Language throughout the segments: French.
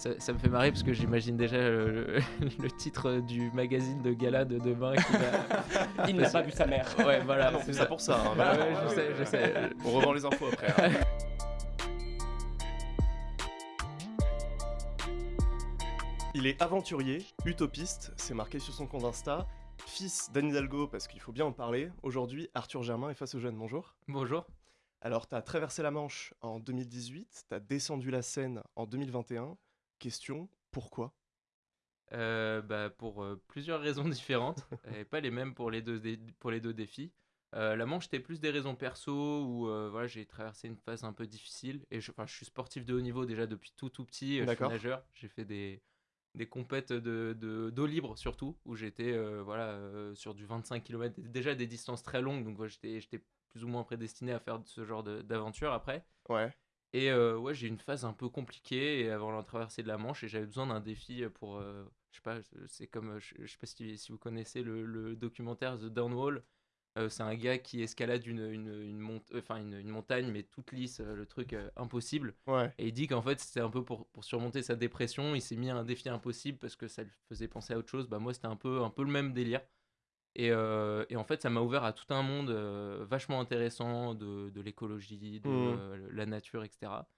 Ça, ça me fait marrer parce que j'imagine déjà le, le- le titre du magazine de gala de demain. Qui va... Il n'a pas vu sa mère. Ouais, voilà. Ah c'est ça pour ça. hein, Ouais, je sais, je sais. On revend les infos après. hein. Il est aventurier, utopiste, c'est marqué sur son compte Insta. Fils d'Anne Hidalgo, parce qu'il faut bien en parler. Aujourd'hui, Arthur Germain est face aux jeunes. Bonjour. Bonjour. Alors, t'as traversé la Manche en 2018, t'as descendu la Seine en 2021. Question, pourquoi? Euh, bah, pour euh, plusieurs raisons différentes, et pas les mêmes pour les deux, dé- pour les deux défis. Euh, la Manche, c'était plus des raisons perso où euh, voilà, j'ai traversé une phase un peu difficile. Et je, enfin, je suis sportif de haut niveau déjà depuis tout tout petit. euh, Je suis D'accord. nageur. J'ai fait des, des compètes de, de- d'eau libre surtout, où j'étais euh, voilà, euh, sur du 25 km, déjà des distances très longues. Donc voilà, j'étais, j'étais plus ou moins prédestiné à faire ce genre de- d'aventure après. Ouais. Et euh, ouais, j'ai eu une phase un peu compliquée et avant la traversée de la Manche et j'avais besoin d'un défi pour, euh, je sais pas, c'est comme, je, sais pas si, si vous connaissez le, le documentaire The Downwall. Euh, c'est un gars qui escalade une, une, une, mont- euh, une, une montagne mais toute lisse, le truc impossible. Ouais. Et il dit qu'en fait c'était un peu pour, pour surmonter sa dépression, il s'est mis à un défi impossible parce que ça lui faisait penser à autre chose. Bah moi c'était un peu, un peu le même délire. Et, euh, et en fait ça m'a ouvert à tout un monde euh, vachement intéressant de, de l'écologie, de Mhm. euh, la nature, etc.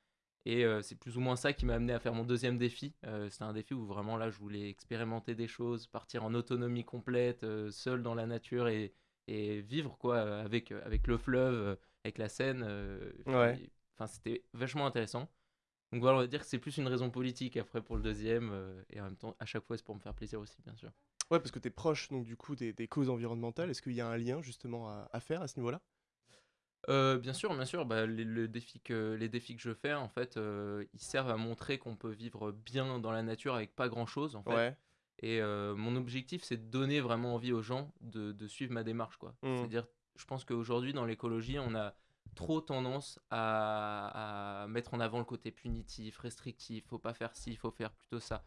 Et c'est plus ou moins ça qui m'a amené à faire mon deuxième défi. C'était un défi où vraiment là je voulais expérimenter des choses, partir en autonomie complète, seul dans la nature et, et vivre quoi avec, avec le fleuve, avec la Seine. Ouais. Enfin c'était vachement intéressant. Donc voilà, on va dire que c'est plus une raison politique après pour le deuxième, euh, et en même temps, à chaque fois, c'est pour me faire plaisir aussi, bien sûr. Ouais, parce que t'es proche donc du coup des, des causes environnementales. Est-ce qu'il y a un lien justement à, à faire à ce niveau-là? Euh, bien sûr, bien sûr, bah, les, le défi que, les défis que je fais, en fait, euh, ils servent à montrer qu'on peut vivre bien dans la nature avec pas grand-chose, en fait. Ouais. Et euh, mon objectif, c'est de donner vraiment envie aux gens de, de suivre ma démarche, quoi. Mm. C'est-à-dire, je pense qu'aujourd'hui, dans l'écologie, on a trop tendance à, à mettre en avant le côté punitif, restrictif, faut pas faire ci, faut faire plutôt ça.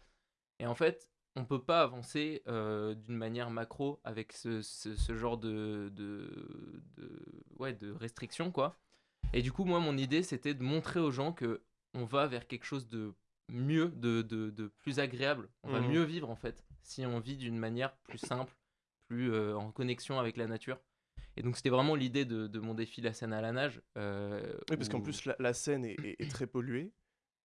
Et en fait, on peut pas avancer euh, d'une manière macro avec ce, ce- ce genre de, de, de, ouais, de restrictions, quoi. Et du coup, moi, mon idée, c'était de montrer aux gens que on va vers quelque chose de mieux, de, de, de plus agréable. On va Mhm. mieux vivre, en fait, si on vit d'une manière plus simple, plus euh, en connexion avec la nature. Et donc, c'était vraiment l'idée de, de mon défi La Seine à la nage. euh, Oui, parce qu'en plus la, la Seine est, est- est très polluée.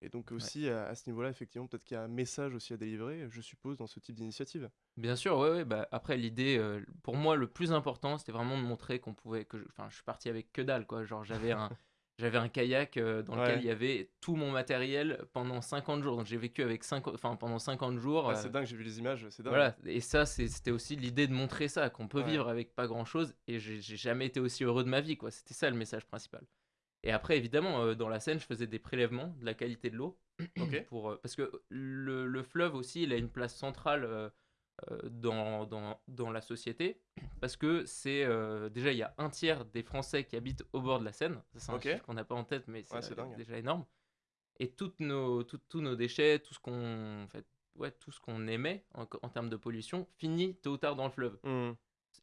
Et donc aussi à, à ce niveau-là, effectivement, peut-être qu'il y a un message aussi à délivrer, je suppose, dans ce type d'initiative. Bien sûr, ouais, ouais, bah, après l'idée, euh, pour moi, le plus important, c'était vraiment de montrer qu'on pouvait, que, je- enfin, je suis parti avec que dalle, quoi. Genre, j'avais un, j'avais un kayak euh, dans lequel Ouais. il y avait tout mon matériel pendant 50 jours. Donc, j'ai vécu avec 50, enfin, pendant 50 jours. Ah, euh, c'est dingue, j'ai vu les images, c'est dingue. voilà, et ça, c'était aussi l'idée de montrer ça, qu'on peut Ouais. vivre avec pas grand chose. Et j'ai jamais été aussi heureux de ma vie, quoi. C'était ça le message principal. Et après, évidemment, euh, dans la Seine, je faisais des prélèvements de la qualité de l'eau. Pour, euh, parce que le, le fleuve aussi, il a une place centrale dans, dans, dans la société. Parce que c'est. euh, déjà, il y a un tiers des Français qui habitent au bord de la Seine. C'est un Ok. chiffre qu'on n'a pas en tête, mais c'est Ouais, euh, déjà énorme. Et toutes nos, tout- tous nos déchets, tout ce qu'on. En fait, ouais, tout ce qu'on émet en, en termes de pollution finit tôt ou tard dans le fleuve. Hmm.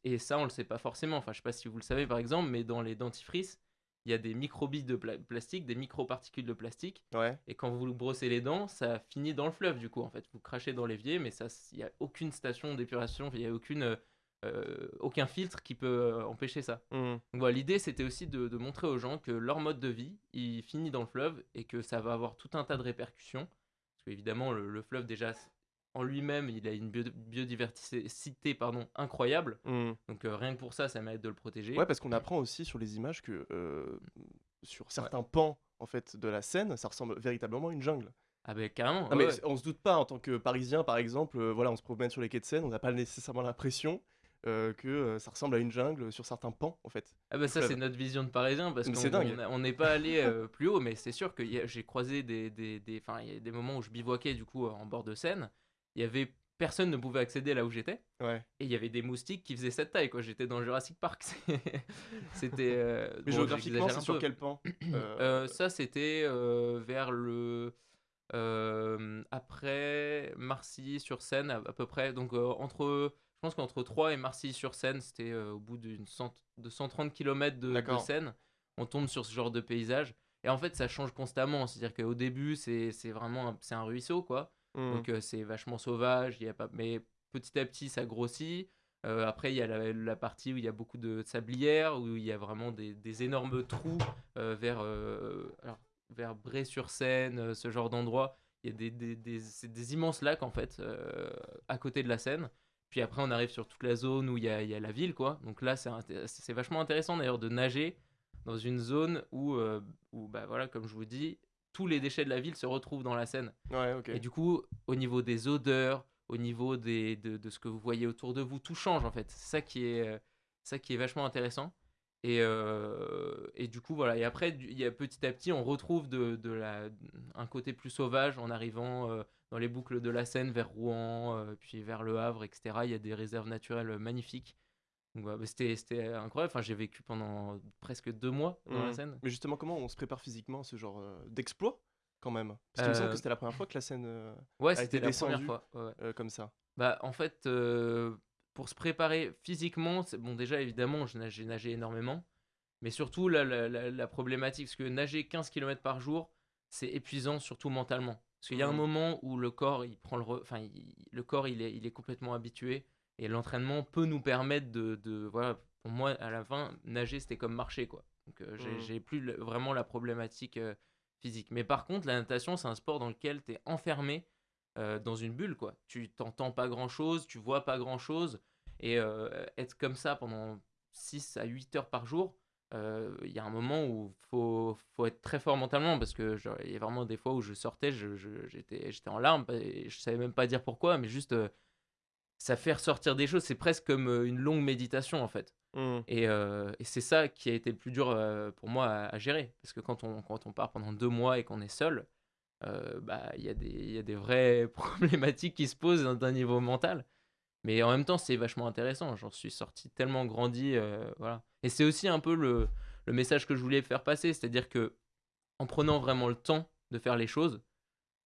Et ça, on le sait pas forcément. Enfin, je sais pas si vous le savez, par exemple, mais dans les dentifrices, il y a des microbilles de pla- plastique, des microparticules de plastique. Ouais. Et quand vous vous brossez les dents, ça finit dans le fleuve, du coup. En fait, vous crachez dans l'évier, mais ça, il n'y a aucune station d'épuration, il n'y a aucune, euh, euh, aucun filtre qui peut euh, empêcher ça. Donc voilà, l'idée, c'était aussi de, de montrer aux gens que leur mode de vie, il finit dans le fleuve et que ça va avoir tout un tas de répercussions. Parce qu'évidemment, le, le fleuve, déjà, en lui-même, il a une bio- biodiversité pardon, incroyable. Hmm. Donc euh, rien que pour ça, ça mérite de le protéger. Ouais, parce qu'on apprend aussi sur les images que euh, sur certains pans en fait de la Seine, ça ressemble véritablement à une jungle. Ah ben carrément. Ah, mais ouais. c'est- on se doute pas en tant que Parisien, par exemple, euh, voilà, on se promène sur les quais de Seine, on n'a pas nécessairement l'impression que ça ressemble à une jungle sur certains pans, en fait. Ah bah ça c'est notre vision de parisien parce Mais qu'on c'est dingue. on a- on n'est pas allé plus haut mais c'est sûr que j'ai croisé des des des y a des moments où je bivouaquais du coup en bord de Seine il y avait personne ne pouvait accéder là où j'étais. Ouais. et il y avait des moustiques qui faisaient cette taille quoi. J'étais dans Jurassic Park. C'était euh, Mais bon, géographiquement, c'est sur quel pan Euh, Euh, ça c'était euh, vers le après Marcy sur Seine à, à peu près. Donc entre je pense qu'entre Troyes et Marcy sur Seine c'était au bout d'une cent- de 130 km de. Seine on tombe sur ce genre de paysage. Et en fait ça change constamment. C'est à dire qu'au début c'est vraiment un, un ruisseau quoi Mmh. Donc euh, c'est vachement sauvage, y a pas... mais petit à petit ça grossit. Euh, après, il y a la, la partie où il y a beaucoup de sablières, où il y a vraiment des, des énormes trous euh, vers, alors, vers Bray-sur-Seine, ce genre d'endroit. Il y a des, des, des- c'est des immenses lacs en fait à côté de la Seine. Puis après, on arrive sur toute la zone où il y a, il y a la ville, quoi. Donc là, c'est vachement intéressant d'ailleurs de nager dans une zone où, euh, où bah, voilà, comme je vous dis, tous les déchets de la ville se retrouvent dans la Seine. Ouais. Et du coup, au niveau des odeurs, au niveau des, de, de ce que vous voyez autour de vous, tout change en fait. C'est ça qui est, ça qui est vachement intéressant. Et, euh, et du coup, voilà. Et après, il y a, petit à petit, on retrouve de, de la, un côté plus sauvage en arrivant euh, dans les boucles de la Seine vers Rouen, euh, puis vers Le Havre, etc. Il y a des réserves naturelles magnifiques. C'était incroyable. Enfin, j'ai vécu pendant presque deux mois dans la Mmh. Seine. Mais justement, comment on se prépare physiquement à ce genre euh, d'exploit quand même? Parce qu'il me semble Euh, que c'était la première fois que la scène euh, Ouais, a c'était été la première fois. ouais, comme ça. Bah, en fait, pour se préparer physiquement, bon, déjà, évidemment, j'ai nagé énormément. Mais surtout, la, la, la- la problématique, parce que nager 15 km par jour, c'est épuisant, surtout mentalement. Parce qu'il y a un Mhm. moment où le corps, il prend le, re- enfin, il- le corps, il est, il est complètement habitué. Et l'entraînement peut nous permettre de, de- voilà, pour moi, à la fin, nager, c'était comme marcher, quoi. Donc, euh, j'ai Mhm. j'ai plus le- vraiment la problématique euh, physique. Mais par contre, la natation, c'est un sport dans lequel tu es enfermé euh, dans une bulle, quoi. Tu t'entends pas grand-chose, tu vois pas grand-chose, et euh, être comme ça pendant 6 à 8 heures par jour, il y a un moment où faut, faut être très fort mentalement, parce que il y a vraiment des fois où je sortais, j'étais en larmes, et je savais même pas dire pourquoi, mais juste, ça fait ressortir des choses, c'est presque comme euh, une longue méditation, en fait. Mmh. Et, euh, et c'est ça qui a été le plus dur euh, pour moi à, à gérer. Parce que quand on, quand on part pendant deux mois et qu'on est seul, euh, bah, il y, a des- y a des vraies problématiques qui se posent d'un- niveau mental. Mais en même temps, c'est vachement intéressant. J'en suis sorti tellement grandi. voilà. Et c'est aussi un peu le, le message que je voulais faire passer. C'est-à-dire que en prenant vraiment le temps de faire les choses,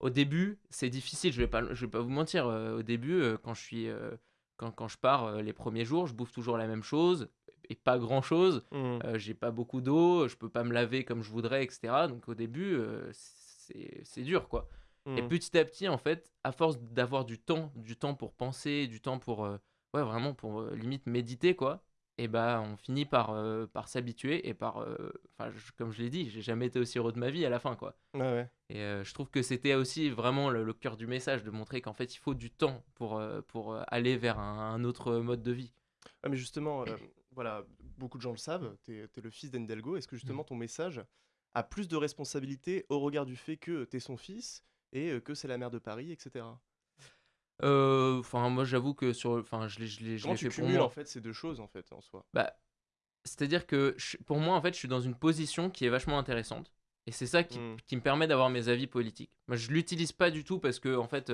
au début, c'est difficile. Je vais pas, je vais pas vous mentir. euh, au début, euh, quand je suis, euh, quand, quand je pars les premiers jours, je bouffe toujours la même chose et pas grand chose. Mmh. J'ai pas beaucoup d'eau, je peux pas me laver comme je voudrais, etc. Donc au début, c'est dur, quoi. Et Mmh. petit à petit, en fait, à force d'avoir du temps, du temps pour penser, du temps pour, ouais, vraiment pour limite méditer, quoi. Et bah, on finit par, euh, par s'habituer et par, enfin, comme je l'ai dit, j'ai jamais été aussi heureux de ma vie à la fin, quoi. Ouais. Et euh, je trouve que c'était aussi vraiment le, le cœur du message de montrer qu'en fait, il faut du temps pour, pour aller vers un, un autre mode de vie. Ah, mais justement, voilà, beaucoup de gens le savent, tu es, le fils d'Anne Hidalgo. Est-ce que justement ton message a plus de responsabilité au regard du fait que tu es son fils et que c'est la mère de Paris, etc. Euh, Enfin, moi, j'avoue que sur, enfin, je l'ai, je Comment tu fait pour cumules en fait ces deux choses en fait en soi? Bah, c'est-à-dire que je- pour moi, en fait, je suis dans une position qui est vachement intéressante. Et c'est ça qui, Mm. qui me permet d'avoir mes avis politiques. Moi, je l'utilise pas du tout parce que, en fait,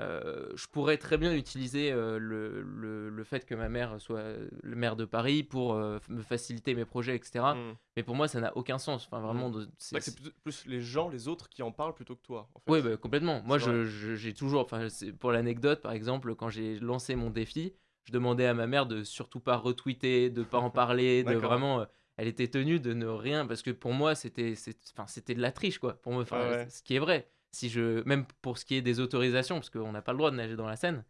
euh, je pourrais très bien utiliser euh, le, le, le fait que ma mère soit le maire de Paris pour euh, me faciliter mes projets, etc. Mm. Mais pour moi, ça n'a aucun sens. Enfin, vraiment, de- C'est plus, plus les gens, les autres qui en parlent plutôt que toi. En fait. Oui, bah, complètement. Moi, j'ai toujours, enfin, pour l'anecdote, par exemple, quand j'ai lancé mon défi, je demandais à ma mère de surtout pas retweeter, de pas en parler, de vraiment. elle était tenue de ne rien, parce que pour moi, c'était, c'était de la triche, quoi. Pour moi, ouais. ce qui est vrai. Si je, même pour ce qui est des autorisations, parce qu'on n'a pas le droit de nager dans la Seine,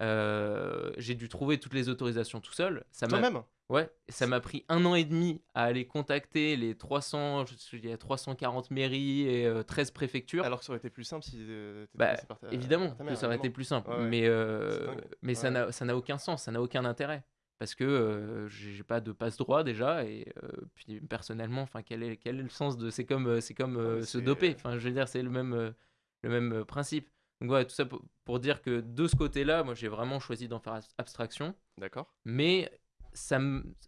euh, j'ai dû trouver toutes les autorisations tout seul. Ça m'a, Toi-même Ouais, ça m'a pris un an et demi à aller contacter les 300, je sais, il y a 340 mairies et euh, 13 préfectures. Alors que ça aurait été plus simple si euh, Bah, passé par ta évidemment par ta que ça aurait été plus simple, Ouais, ouais. mais, euh, ça n'a aucun sens, ça n'a aucun intérêt. Parce que euh, j'ai pas de passe-droit déjà, et euh, puis personnellement, enfin, quel est, quel est le sens de. C'est comme, c'est comme euh, se doper, enfin, je veux dire, c'est le même, le même principe. Donc voilà, tout ça pour, pour dire que de ce côté-là, moi j'ai vraiment choisi d'en faire abstraction. D'accord. Mais ça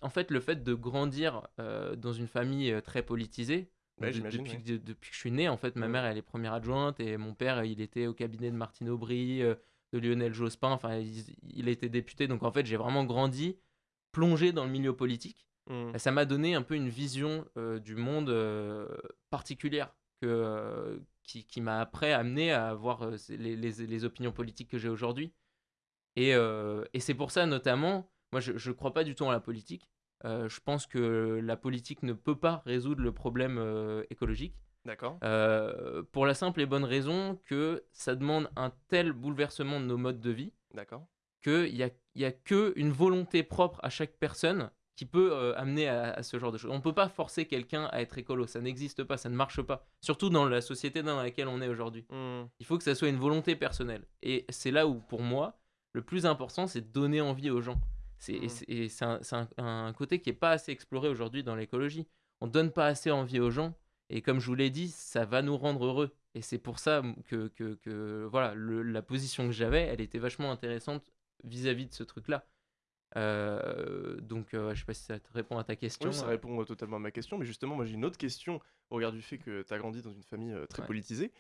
en fait, le fait de grandir dans une famille très politisée, Ouais, de- j'imagine, depuis, ouais. depuis que je suis né, en fait, ma Mhm. mère elle est première adjointe et mon père il était au cabinet de Martine Aubry, de Lionel Jospin, enfin il, été député, donc en fait j'ai vraiment grandi plongé dans le milieu politique. Mm. Et ça m'a donné un peu une vision euh, du monde euh, particulière que, euh, qui, qui m'a après amené à avoir les, les- les opinions politiques que j'ai aujourd'hui. Et, et c'est pour ça notamment, moi je ne crois pas du tout en la politique. Je pense que la politique ne peut pas résoudre le problème écologique. D'accord. Euh, pour la simple et bonne raison que ça demande un tel bouleversement de nos modes de vie D'accord. qu'il n'y a, y a que une volonté propre à chaque personne qui peut euh, amener à, à ce genre de choses. On ne peut pas forcer quelqu'un à être écolo, ça n'existe pas, ça ne marche pas. Surtout dans la société dans laquelle on est aujourd'hui. Mmh. Il faut que ça soit une volonté personnelle. Et c'est là où, pour moi, le plus important, c'est de donner envie aux gens. C'est Mhm. c'est- et c'est un, un- un côté qui n'est pas assez exploré aujourd'hui dans l'écologie. On donne pas assez envie aux gens. Et comme je vous l'ai dit, ça va nous rendre heureux. Et c'est pour ça que, que, que, voilà, le- la position que j'avais, elle était vachement intéressante vis-à-vis de ce truc-là. Euh, donc, euh, je sais pas si ça te répond à ta question. Oui, ça euh. répond euh, totalement à ma question, mais justement, moi j'ai une autre question au regard du fait que tu as grandi dans une famille très Ouais. politisée.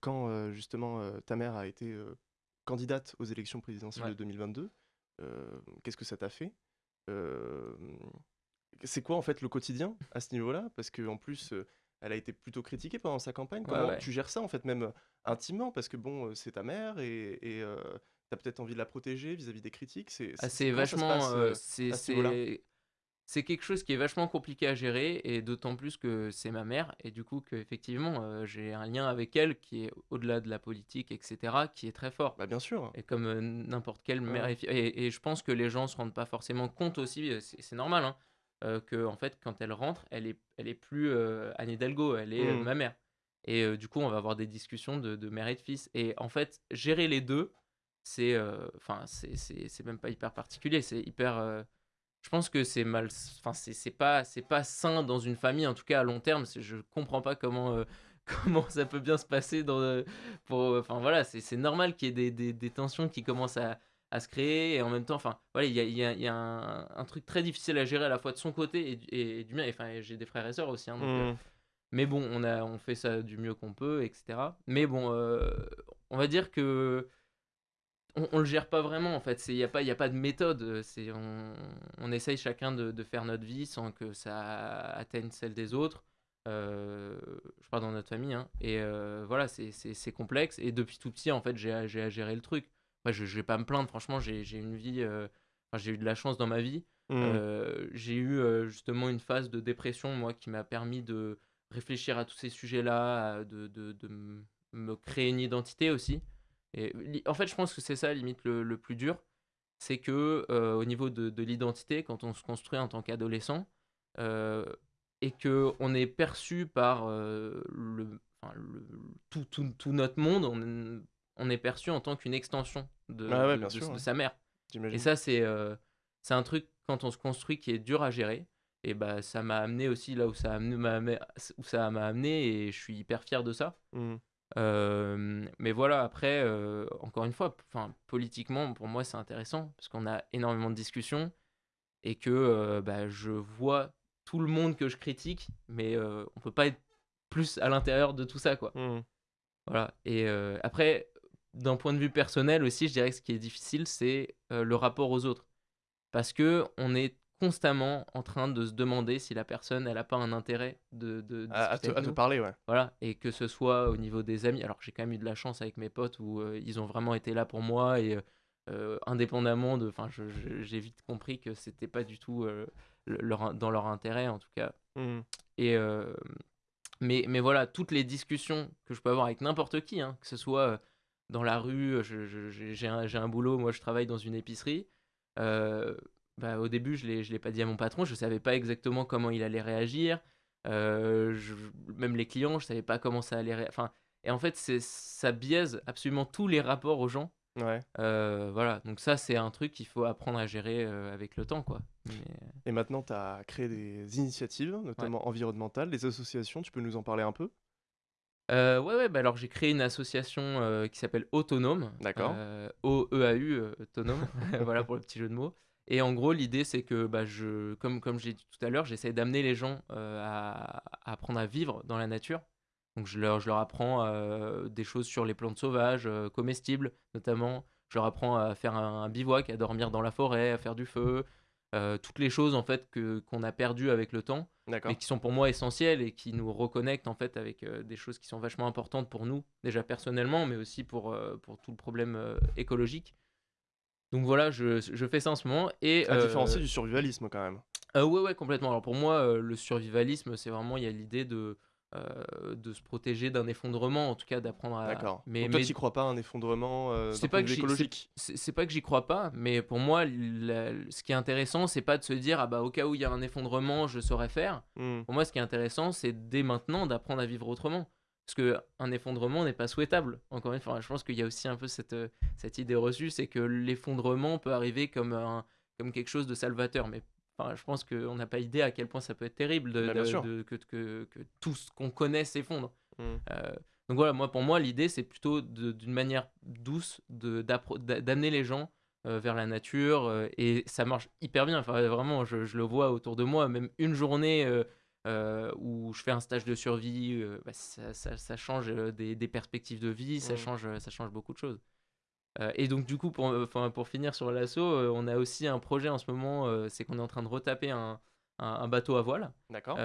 Quand justement ta mère a été candidate aux élections présidentielles Ouais. de 2022, euh, qu'est-ce que ça t'a fait? C'est quoi en fait le quotidien à ce niveau-là? Parce qu'en plus, euh, elle a été plutôt critiquée pendant sa campagne. Ouais, Comment ouais. tu gères ça en fait, même euh, intimement? Parce que bon, euh, c'est ta mère et tu as peut-être envie de la protéger vis-à-vis des critiques. C'est Ah, vachement. euh, euh, c'est ce quelque chose qui est vachement compliqué à gérer, et d'autant plus que c'est ma mère, et du coup, qu'effectivement, euh, j'ai un lien avec elle qui est au-delà de la politique, etc., qui est très fort. Bah bien sûr. Et comme euh, n'importe quelle mère. Ouais. et Et, et je pense que les gens se rendent pas forcément compte aussi, euh, c'est c'est normal, hein, euh, que en fait, quand elle rentre, elle est, elle est plus euh, Anne Hidalgo, elle est euh, Mhm. ma mère. Et euh, du coup, on va avoir des discussions de, de mère et de fils. Et en fait, gérer les deux, c'est enfin c'est même pas hyper particulier c'est hyper je pense que c'est mal enfin c'est pas c'est pas sain dans une famille en tout cas à long terme je comprends pas comment comment ça peut bien se passer dans pour enfin voilà c'est c'est normal qu'il y ait des, des, des tensions qui commencent à, à se créer et en même temps enfin voilà il y a, il y a, il y a un, un truc très difficile à gérer à la fois de son côté et, du- et, et du mien enfin j'ai des frères et sœurs aussi hein, donc, euh, Mmh. mais bon, on, a, on fait ça du mieux qu'on peut, etc. Mais bon, euh, on va dire que on, on le gère pas vraiment en fait. Il n'y a, pas- y a pas de méthode. euh, c'est On, on essaye chacun de, de faire notre vie sans que ça atteigne celle des autres. Euh, je parle dans notre famille. hein. Et voilà, c'est- complexe. Et depuis tout petit, en fait, j'ai à gérer le truc. Moi, je, je vais pas me plaindre. Franchement, j'ai une vie. euh, enfin, j'ai eu de la chance dans ma vie. Mmh. Euh, j'ai eu euh, justement une phase de dépression, moi, qui m'a permis de réfléchir à tous ces sujets-là, de, de, me créer une identité aussi. Et en fait, je pense que c'est ça, limite, le, le plus dur. C'est que euh, au niveau de, de l'identité, quand on se construit en tant qu'adolescent, et que on est perçu par le, enfin, le- tout, tout, tout notre monde, on, on est perçu en tant qu'une extension de, Ah ouais, de- bien de- sûr, de ouais. sa mère. Et ça, c'est euh, c'est un truc, quand on se construit, qui est dur à gérer. Et bah, ça m'a amené aussi là où ça, m'a amené- où ça m'a amené, et je suis hyper fier de ça. Mmh. Euh, mais voilà, après, euh, encore une fois, enfin, politiquement, pour moi, c'est intéressant, parce qu'on a énormément de discussions, et que bah, je vois tout le monde que je critique, mais on peut pas être plus à l'intérieur de tout ça, quoi. Mmh. Voilà. Et après, d'un point de vue personnel aussi, je dirais que ce qui est difficile, c'est euh, le rapport aux autres. Parce que on est constamment en train de se demander si la personne, elle n'a pas un intérêt de, de À, te, à te parler, ouais. Voilà. Et que ce soit au niveau des amis. Alors, j'ai quand même eu de la chance avec mes potes où euh, ils ont vraiment été là pour moi et euh, indépendamment de. Enfin, j'ai vite compris que c'était pas du tout le- leur, dans leur intérêt, en tout cas. Mmh. Et mais, mais voilà, toutes les discussions que je peux avoir avec n'importe qui, hein, que ce soit dans la rue, je- j'ai un, boulot, moi je travaille dans une épicerie. euh, bah, au début, je ne l'ai pas dit à mon patron, je ne savais pas exactement comment il allait réagir. euh, je- même les clients, je ne savais pas comment ça allait réagir. Enfin, et en fait, ça biaise absolument tous les rapports aux gens. Ouais. Euh, voilà, donc ça, c'est un truc qu'il faut apprendre à gérer euh, avec le temps. quoi. Mais- Et maintenant, tu as créé des initiatives, notamment environnementales, des associations. Tu peux nous en parler un peu? Ouais, ouais, bah alors j'ai créé une association qui s'appelle Autonome. D'accord. O-E-A-U, Autonome. voilà pour le petit jeu de mots. Et en gros, l'idée, c'est que, bah, je, comme, comme j'ai dit tout à l'heure, j'essaie d'amener les gens à, à apprendre à vivre dans la nature. Donc, je leur, je leur apprends des choses sur les plantes sauvages, comestibles notamment. Je leur apprends à faire un, bivouac, à dormir dans la forêt, à faire du feu. toutes les choses, en fait, que, qu'on a perdues avec le temps. Mais qui sont pour moi essentielles et qui nous reconnectent en fait avec euh, des choses qui sont vachement importantes pour nous, déjà personnellement, mais aussi pour, euh, pour tout le problème euh, écologique. Donc voilà, je, je fais ça en ce moment. Et, À différencier du survivalisme, quand même. euh, ouais, ouais, complètement. Alors pour moi, le survivalisme, c'est vraiment, il y a l'idée de, euh, de se protéger d'un effondrement, en tout cas d'apprendre à. D'accord. Mais, Donc toi, mais tu crois pas à un effondrement euh, C'est pas que écologique? c'est pas que j'y crois pas, mais pour moi, la- ce qui est intéressant, c'est pas de se dire ah bah au cas où il y a un effondrement, je saurais faire. Hmm. Pour moi, ce qui est intéressant, c'est dès maintenant d'apprendre à vivre autrement. Parce que un effondrement n'est pas souhaitable. Encore une fois, je pense qu'il y a aussi un peu cette, euh, cette idée reçue, c'est que l'effondrement peut arriver comme, un, comme quelque chose de salvateur. Mais enfin, je pense qu'on n'a pas idée à quel point ça peut être terrible de, Bah, de- de- que, que, que tout ce qu'on connaît s'effondre. Hmm. Euh, donc voilà, moi, pour moi, l'idée, c'est plutôt d'une manière douce d'amener les gens euh, vers la nature. euh, et ça marche hyper bien. Enfin, vraiment, je, je le vois autour de moi. Même une journée où je fais un stage de survie, bah, ça, ça- ça change des, des perspectives de vie, ça, Mm. change, ça change beaucoup de choses. Euh, et donc, du coup, pour, euh, enfin, pour finir sur l'assaut, euh, on a aussi un projet en ce moment, c'est qu'on est en train de retaper un, un- un bateau à voile D'accord.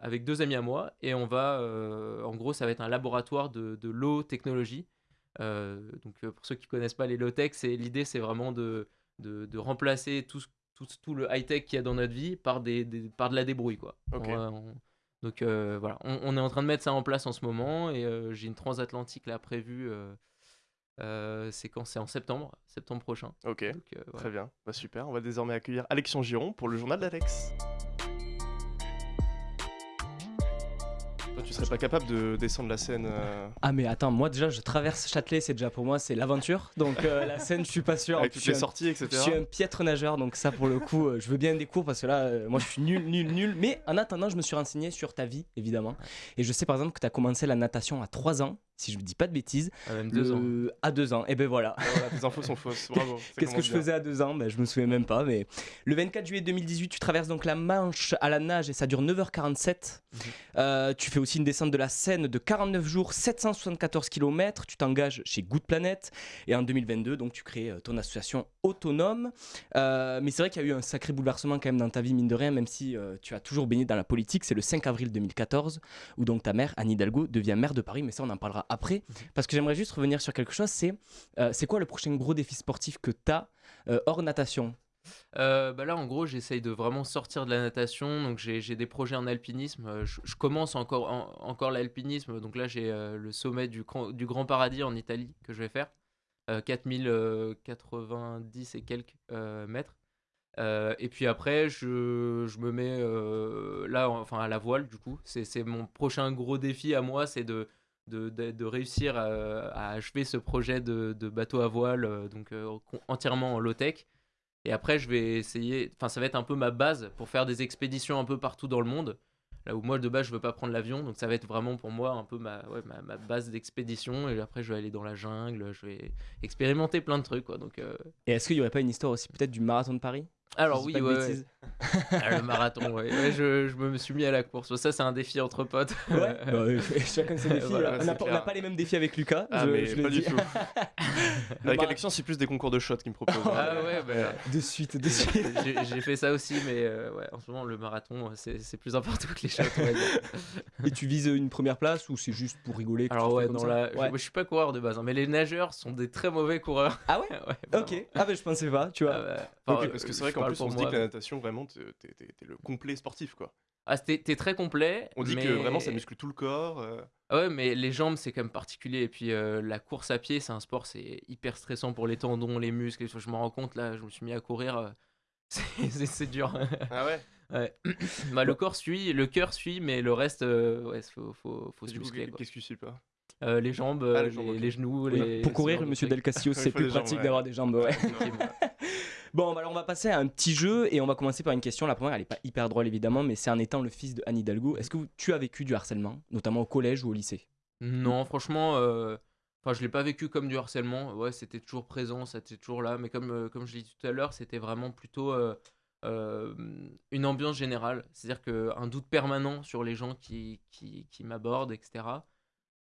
avec deux amis à moi et on va en gros ça va être un laboratoire de, de low technologie donc pour ceux qui connaissent pas les low tech c'est l'idée c'est vraiment de, de, de remplacer tout, ce- tout, ce- tout le high tech qu'il y a dans notre vie par des, des- par de la débrouille quoi. On on- donc euh, voilà on, on est en train de mettre ça en place en ce moment et euh, j'ai une transatlantique là prévue euh, euh, c'est quand c'est en septembre septembre prochain Ok. donc euh, voilà. Très bien. Bah, super. On va désormais accueillir Alexion Giron pour le journal d'Alex. Toi, tu serais pas capable de descendre la scène euh, Ah mais attends, moi déjà je traverse Châtelet, c'est déjà pour moi c'est l'aventure. Donc euh, la scène, je suis pas sûr. avec Je toutes suis les sorties, etc. Je suis un piètre nageur, donc ça pour le coup, euh, je veux bien des cours parce que là, euh, moi je suis nul, nul, nul. Mais en attendant, je me suis renseigné sur ta vie, évidemment. Et je sais par exemple que tu as commencé la natation à 3 ans, si je ne dis pas de bêtises. Même deux ans Le- À 2 ans, et ben voilà. Voilà, tes infos sont fausses. Bravo. Qu'est-ce que je faisais à 2 ans? Ben, Je me souviens même pas. Mais le 24 juillet 2018, tu traverses donc la Manche à la nage et ça dure 9h47. Mhm. Euh, tu fais aussi une descente de la Seine de 49 jours, 774 km. Tu t'engages chez Good Planet. Et en 2022, donc, tu crées euh, ton association autonome. Euh, mais c'est vrai qu'il y a eu un sacré bouleversement quand même dans ta vie, mine de rien, même si euh, tu as toujours baigné dans la politique. C'est le 5 avril 2014, où donc ta mère, Anne Hidalgo, devient maire de Paris. Mais ça, on en parlera après. Parce que j'aimerais juste revenir sur quelque chose. C'est euh, c'est quoi le prochain gros défi sportif que tu as hors natation? Euh, bah là, en gros, j'essaye de vraiment sortir de la natation. Donc, j'ai des projets en alpinisme. Euh, Je, je commence encore, en- encore l'alpinisme. Donc là, j'ai euh, le sommet du, Grand- du Grand Paradis en Italie que je vais faire. Euh, 4090 et quelques euh, mètres. Euh, et puis après, je, je me mets euh, là, enfin à la voile, du coup. C'est c'est mon prochain gros défi à moi, c'est de, de, réussir à, à achever ce projet de, bateau à voile, euh, donc euh, entièrement en low-tech. Et après, je vais essayer, enfin, ça va être un peu ma base pour faire des expéditions un peu partout dans le monde. Là où moi, de base, je veux pas prendre l'avion, donc ça va être vraiment pour moi un peu ma, base d'expédition. Et après, je vais aller dans la jungle, je vais expérimenter plein de trucs, quoi. Donc, euh, Et est-ce qu'il n'y aurait pas une histoire aussi peut-être du marathon de Paris? Alors oui, ouais, ouais. Ah, le marathon, ouais. Ouais, je, je me suis mis à la course. Ça, c'est un défi entre potes. Ouais, bah, chacun ses défis. Voilà, on n'a pas, les mêmes défis avec Lucas. Ah, je, mais je le pas du tout. Avec Bah- Alexion, c'est plus des concours de shots qu'il me propose. Ah ouais, bah, De suite, de suite. j'ai fait ça aussi, mais euh, ouais, en ce moment, le marathon, c'est plus important que les shots. Et tu vises une première place ou c'est juste pour rigoler que Alors ouais, dans la... Ouais. je, je suis pas coureur de base, hein, mais les nageurs sont des très mauvais coureurs. Ah ouais Ouais. Ok. Ah bah je pensais pas, tu vois. Ah ouais. Enfin, parce que c'est vrai parle plus, pour on se dit que la natation, vraiment, t'es t'es le complet sportif, quoi. Ah, t'es très complet. On dit mais... que vraiment, ça muscle tout le corps. euh. Ah ouais, mais les jambes, c'est quand même particulier. Et puis euh, la course à pied, c'est un sport, c'est hyper stressant pour les tendons, les muscles. Je me rends compte, là, je me suis mis à courir. euh, c'est- dur. Ah ouais? Ouais. bah, le corps suit, le cœur suit, mais le reste, euh, ouais, faut, faut, se muscler. quoi. qu'est-ce que tu suis pas? Euh, les jambes, Ah, les les, jambes, les genoux, Oui, les. Pour courir, monsieur. Del Castillo, Il c'est plus pratique ouais. d'avoir des jambes. Ouais. Bon, alors on va passer à un petit jeu et on va commencer par une question. La première, elle est pas hyper drôle évidemment, mais c'est en étant le fils de Anne Hidalgo. Est-ce que tu as vécu du harcèlement, notamment au collège ou au lycée? Non, franchement, euh, je l'ai pas vécu comme du harcèlement. Ouais, c'était toujours présent, c'était toujours là. Mais comme, euh, comme je l'ai dit tout à l'heure, c'était vraiment plutôt euh, une ambiance générale. C'est-à-dire qu'un doute permanent sur les gens qui, qui, m'abordent, etc.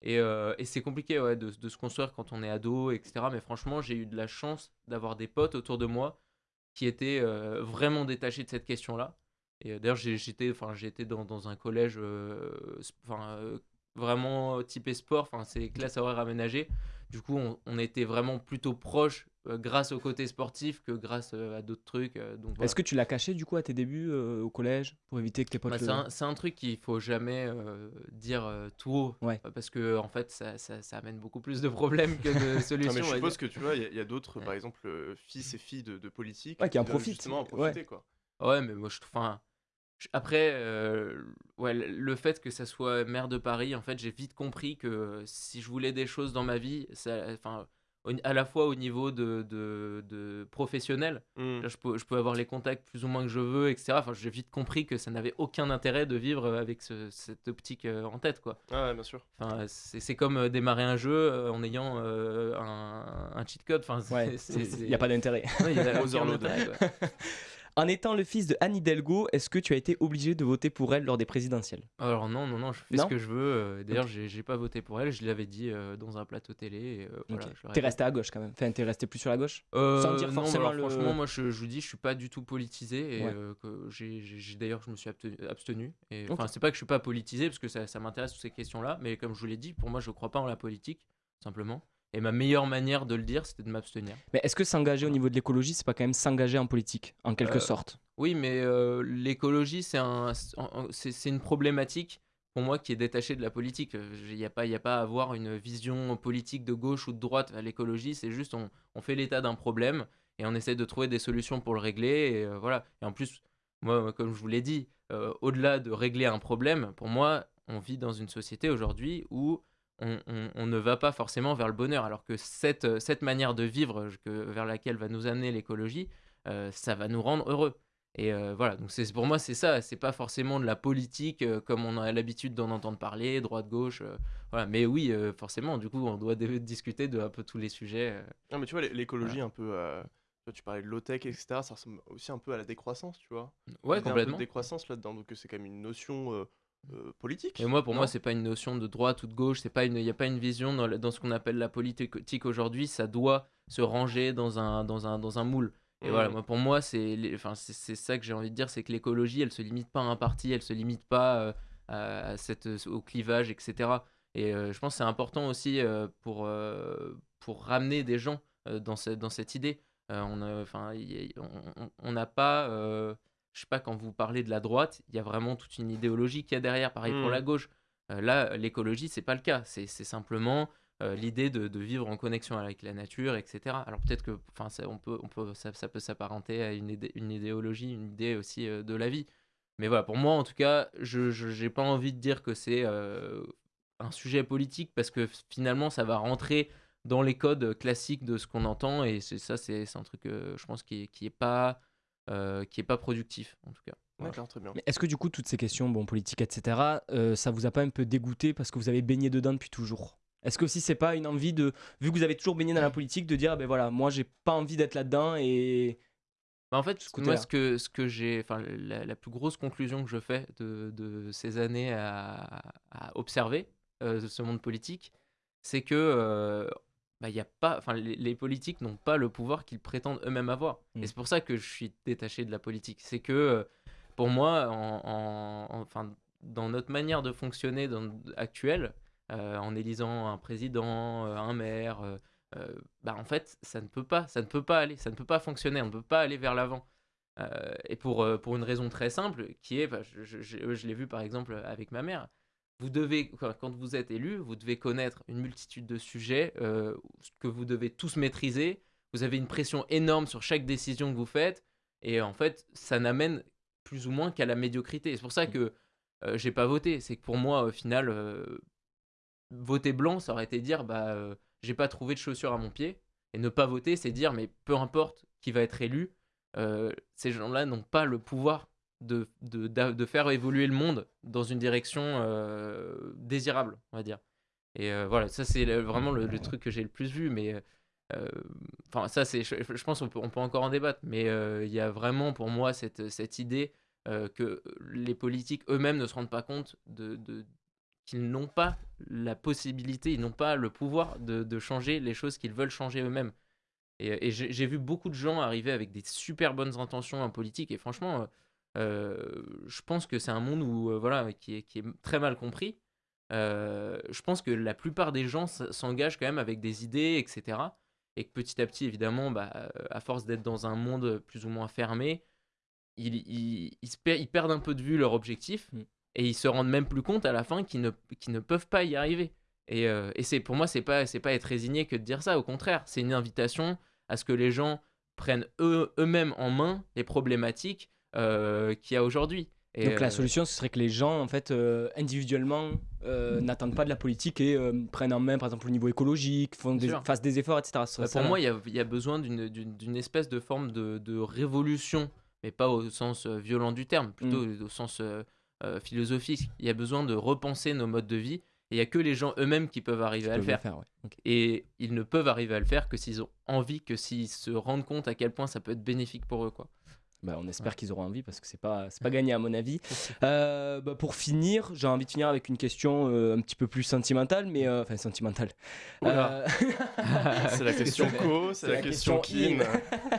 Et, et c'est compliqué ouais, de, de se construire quand on est ado, etc. Mais franchement, j'ai eu de la chance d'avoir des potes autour de moi qui étaient euh, vraiment détachés de cette question-là. Et d'ailleurs, j'étais enfin, j'étais dans, un collège enfin, vraiment typé sport, enfin, c'est classe horaire aménagée. Du coup, on, on était vraiment plutôt proche grâce au côté sportif que grâce euh, à d'autres trucs. euh, donc voilà. Est-ce que tu l'as caché du coup à tes débuts euh, au collège pour éviter que tes potes Bah, le- c'est, un, c'est un truc qu'il faut jamais euh, dire euh, tout haut. Ouais. euh, Parce que, en fait, ça, ça, ça amène beaucoup plus de problèmes que de Non, solutions. mais je suppose que tu vois, il y a- d'autres, Ouais. par exemple, euh, fils et filles de, de politiques Ouais, qui en profitent, Justement, en ouais. profiter, quoi. Ouais, mais moi, je trouve. Après, euh, ouais, le- fait que ça soit maire de Paris, en fait, j'ai vite compris que si je voulais des choses dans ma vie, ça, enfin, à la fois au niveau de, de, de professionnel, Mm. Là, je, peux, je peux avoir les contacts plus ou moins que je veux, etc. Enfin, j'ai vite compris que ça n'avait aucun intérêt de vivre euh, avec ce- cette optique euh, en tête, quoi. Ah ouais, bien sûr. Enfin, c'est c'est comme euh, démarrer un jeu en ayant euh, un, un cheat code. Enfin, Ouais, il n'y a pas d'intérêt. Il y a aucun Overload. intérêt, quoi. En étant le fils de Anne Hidalgo, est-ce que tu as été obligé de voter pour elle lors des présidentielles? Alors non, non, non, je fais Non ce que je veux. euh, D'ailleurs, j'ai j'ai pas voté pour elle. Je l'avais dit euh, dans un plateau télé. euh, voilà, Ok. je l'aurais T'es resté à gauche quand même. Enfin, t'es resté plus sur la gauche? Euh, Sans dire non, forcément alors, le- Franchement, moi, je, je vous dis, je suis pas du tout politisé et Ouais. euh, j'ai, d'ailleurs, je me suis abstenu enfin, c'est pas que je suis pas politisé parce que ça, ça m'intéresse toutes ces questions-là, mais comme je vous l'ai dit, pour moi, je crois pas en la politique, simplement. Et ma meilleure manière de le dire, c'était de m'abstenir. Mais est-ce que s'engager au niveau de l'écologie, c'est pas quand même s'engager en politique, en quelque Euh, sorte? Oui, mais euh, l'écologie, c'est un, c'est, une problématique pour moi qui est détachée de la politique. Il n'y a, pas- y a pas à avoir une vision politique de gauche ou de droite à l'écologie. C'est juste on, on fait l'état d'un problème et on essaie de trouver des solutions pour le régler. Et, euh, voilà. et en plus, moi, comme je vous l'ai dit, au-delà de régler un problème, pour moi, on vit dans une société aujourd'hui où on, on- on ne va pas forcément vers le bonheur. Alors que cette, euh, cette manière de vivre que, vers laquelle va nous amener l'écologie, euh, ça va nous rendre heureux. Et euh, voilà, donc c'est pour moi c'est ça, c'est pas forcément de la politique euh, comme on a l'habitude d'en entendre parler, droite gauche, euh, voilà. Mais oui, forcément, du coup, on doit discuter de un peu tous les sujets. Non, mais tu vois, l'é- l'écologie, un peu. tu parlais de low-tech, etc. Ça ressemble aussi un peu à la décroissance, tu vois. Ouais, Il y a un peu complètement. de décroissance là-dedans, donc c'est quand même une notion euh, politique. Et moi, pour non moi, c'est pas une notion de droite ou de gauche. C'est pas une, il y a pas une vision dans, dans ce qu'on appelle la politique aujourd'hui. Ça doit se ranger dans un, dans un, dans un moule. Et Mhm. voilà, moi, pour moi, c'est, enfin, c'est, ça que j'ai envie de dire, c'est que l'écologie, elle se limite pas à un parti, elle se limite pas euh, à, à cette, au clivage, etc. Et euh, je pense que c'est important aussi pour, pour ramener des gens dans, cette, dans cette idée. On a- enfin, y a- on- on- on n'a pas, je sais pas, quand vous parlez de la droite, il y a vraiment toute une idéologie qu'il y a derrière. Pareil pour Mhm. la gauche. Euh, là, l'écologie, c'est pas le cas. C'est simplement euh, l'idée de, de vivre en connexion avec la nature, etc. Alors peut-être que, enfin, ça, on peut, on peut, ça, ça peut s'apparenter à une, idée- une idéologie, une idée aussi euh, de la vie. Mais voilà, pour moi, en tout cas, je j'ai pas envie de dire que c'est un sujet politique parce que finalement, ça va rentrer dans les codes classiques de ce qu'on entend et ça, c'est un truc, je pense, qui qui est pas, euh, qui est pas productif, en tout cas. Voilà. D'accord, très bien. Mais est-ce que du coup, toutes ces questions, bon, politiques, etc., euh, ça vous a pas un peu dégoûté parce que vous avez baigné dedans depuis toujours? Est-ce que aussi c'est pas une envie de, vu que vous avez toujours baigné dans la politique, de dire, ben voilà, moi j'ai pas envie d'être là-dedans et Bah, en fait, ce moi, ce que, ce que j'ai, enfin, la, la plus grosse conclusion que je fais de, de ces années à, à observer euh, ce monde politique, c'est que euh, bah, y a pas, enfin, les, les politiques n'ont pas le pouvoir qu'ils prétendent eux-mêmes avoir. Mm. Et c'est pour ça que je suis détaché de la politique. C'est que, euh, pour moi, en, en- en- enfin, dans notre manière de fonctionner dans, actuelle, euh, en élisant un président, euh, un maire, euh, bah en fait, ça ne peut pas, ça ne peut pas aller, ça ne peut pas fonctionner, on ne peut pas aller vers l'avant. Et pour, pour une raison très simple, qui est, bah, je, je- je- je l'ai vu par exemple avec ma mère, vous devez, quand vous êtes élu, vous devez connaître une multitude de sujets euh, que vous devez tous maîtriser. Vous avez une pression énorme sur chaque décision que vous faites, et en fait, ça n'amène plus ou moins qu'à la médiocrité. C'est pour ça que euh, j'ai pas voté. C'est que pour moi, au final, euh, voter blanc, ça aurait été dire, bah, euh, j'ai pas trouvé de chaussures à mon pied. Et ne pas voter, c'est dire, mais peu importe qui va être élu, ces gens-là n'ont pas le pouvoir de, de, faire évoluer le monde dans une direction euh, désirable, on va dire. Et euh, voilà, ça c'est vraiment le, le truc que j'ai le plus vu, mais euh, enfin ça c'est, je, je pense qu'on peut, on peut encore en débattre, mais il y a vraiment pour moi cette, cette idée que les politiques eux-mêmes ne se rendent pas compte de, de- qu'ils n'ont pas la possibilité, ils n'ont pas le pouvoir de, de changer les choses qu'ils veulent changer eux-mêmes. Et, et j'ai vu beaucoup de gens arriver avec des super bonnes intentions en politique, et franchement, je pense que c'est un monde où, euh, voilà, qui, est, qui est très mal compris. Euh, je pense que la plupart des gens s'engagent quand même avec des idées, etc. et que petit à petit, évidemment, bah, à force d'être dans un monde plus ou moins fermé, ils, ils, ils, se per- ils perdent un peu de vue leur objectif Mm. et ils se rendent même plus compte à la fin qu'ils ne, qu'ils ne peuvent pas y arriver. Et, euh, et c'est pour moi, c'est pas, pas être résigné que de dire ça. Au contraire, c'est une invitation à ce que les gens prennent eux, eux-mêmes en main les problématiques euh, qu'il y a aujourd'hui. Et, Donc la euh, solution, ce serait que les gens, en fait, euh, individuellement, euh, n'attendent pas de la politique et euh, prennent en main, par exemple, au niveau écologique, font des, fassent des efforts, etc. Bah, pour moi, il y a, il y a besoin d'une- espèce de forme de, de révolution, mais pas au sens violent du terme, plutôt au sens philosophique. Il y a besoin de repenser nos modes de vie, et il n'y a que les gens eux-mêmes qui peuvent arriver à le faire. ouais. Et ils ne peuvent arriver à le faire que s'ils ont envie, que s'ils se rendent compte à quel point ça peut être bénéfique pour eux. Quoi. Bah, on espère qu'ils auront envie parce que c'est pas c'est pas gagné à mon avis. Euh, bah, pour finir, j'ai envie de finir avec une question euh, un petit peu plus sentimentale, mais euh, enfin sentimentale. Euh, C'est la question co, c'est la, question Kim.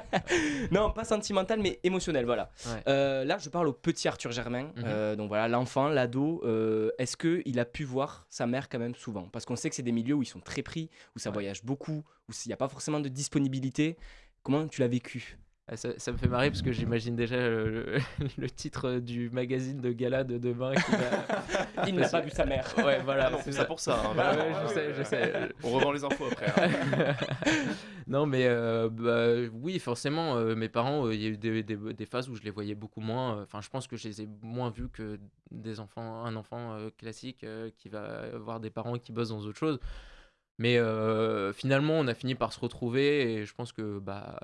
non, pas sentimentale, mais émotionnelle, voilà. Ouais. Euh, là, je parle au petit Arthur Germain. Mhm. Euh, donc voilà, l'enfant, l'ado. Est-ce que il a pu voir sa mère quand même souvent? Parce qu'on sait que c'est des milieux où ils sont très pris, où ça Ouais. voyage beaucoup, où il n'y a pas forcément de disponibilité. Comment tu l'as vécu? Ça, ça me fait marrer parce que j'imagine déjà le, le titre du magazine de gala de demain. Qui va... Il n'a pas vu sa mère. Ouais, voilà. Ah c'est ça pour ça. hein, ouais, je sais, je sais. On revend les infos après. hein. non, mais euh, bah, oui, forcément, euh, mes parents, euh, il y a eu des, des- des phases où je les voyais beaucoup moins. euh, Enfin, je pense que je les ai moins vus que des enfants, un enfant euh, classique euh, qui va avoir des parents qui bossent dans autre chose. Mais euh, finalement, on a fini par se retrouver et je pense que bah,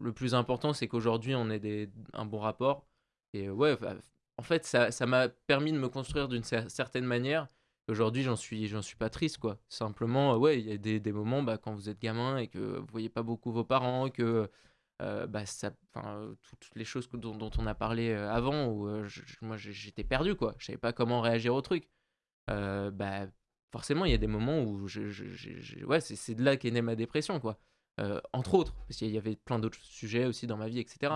le plus important, c'est qu'aujourd'hui, on ait des, un bon rapport. Et ouais, bah, en fait, ça m'a permis de me construire d'une cer- certaine manière. Aujourd'hui, j'en suis, suis pas triste, quoi. Simplement, euh, ouais, il y a des, des moments bah, quand vous êtes gamin et que vous voyez pas beaucoup vos parents, que euh, bah, ça, toutes les choses dont, dont on a parlé avant, où moi j'étais perdu, quoi. Je savais pas comment réagir au truc. Bah, forcément, il y a des moments où ouais, c'est de là qu'est née ma dépression, quoi. Euh, entre autres, parce qu'il y avait plein d'autres sujets aussi dans ma vie, etc.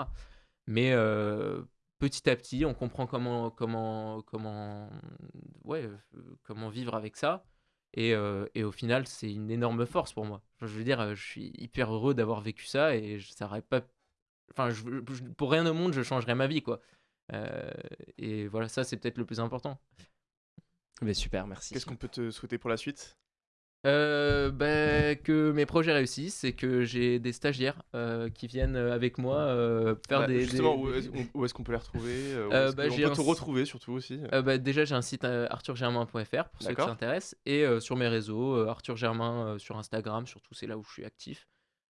Mais euh, petit à petit, on comprend comment, comment, comment, ouais, euh, comment vivre avec ça. Et, au final, c'est une énorme force pour moi. Je veux dire, je suis hyper heureux d'avoir vécu ça et je, ça aurait pas. Enfin, pour rien au monde, je changerais ma vie, quoi. Et voilà, ça, c'est peut-être le plus important. Mais super, merci. Qu'est-ce qu'on peut te souhaiter pour la suite? Euh, bah, que mes projets réussissent et que j'ai des stagiaires euh, qui viennent avec moi euh, faire Bah, des. Justement, des- où est-ce qu'on peut les retrouver? Euh, où Euh, est-ce bah, qu'on j'ai peut un te retrouver surtout aussi? Euh, bah, déjà, j'ai un site euh, arthurgermain.fr pour ceux qui s'intéressent. Et euh, sur mes réseaux, euh, Arthur Germain euh, sur Instagram, surtout, c'est là où je suis actif.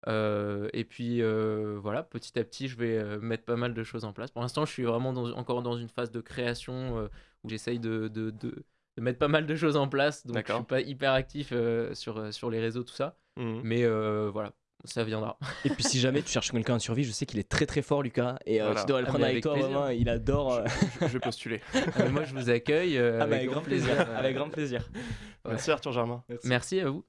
Euh, et puis euh, voilà, petit à petit, je vais euh, mettre pas mal de choses en place. Pour l'instant, je suis vraiment dans- encore dans une phase de création euh, où j'essaye de, de, de- de mettre pas mal de choses en place. Donc, je suis pas hyper actif euh, sur, euh, sur les réseaux, tout ça. Mhm. Mais euh, voilà, ça viendra. Et puis si jamais tu cherches quelqu'un en survie, je sais qu'il est très très fort Lucas et euh, Voilà. tu devrais le Ah, prendre avec, avec toi vraiment, il adore. euh, Je je vais postuler. Mais moi, je vous accueille. euh, Ah bah, avec grand plaisir, euh, avec grand plaisir. Merci Arthur Germain. Merci à vous.